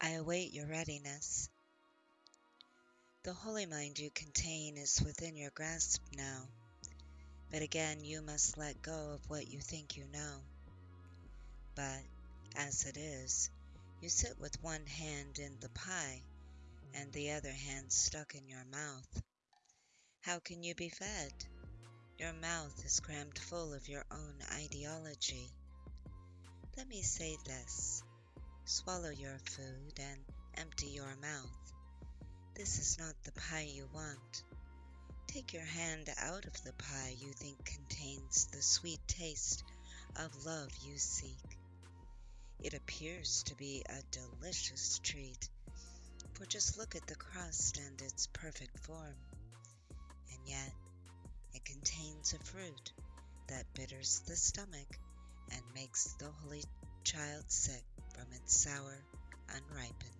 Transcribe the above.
I await your readiness. The holy mind you contain is within your grasp now, but again you must let go of what you think you know. But, as it is, you sit with one hand in the pie and the other hand stuck in your mouth. How can you be fed? Your mouth is crammed full of your own ideology. Let me say this. Swallow your food and empty your mouth. This is not the pie you want. Take your hand out of the pie you think contains the sweet taste of love you seek. It appears to be a delicious treat, for just look at the crust and its perfect form. And yet, it contains a fruit that bitters the stomach and makes the holy child sick from its sour, unripened.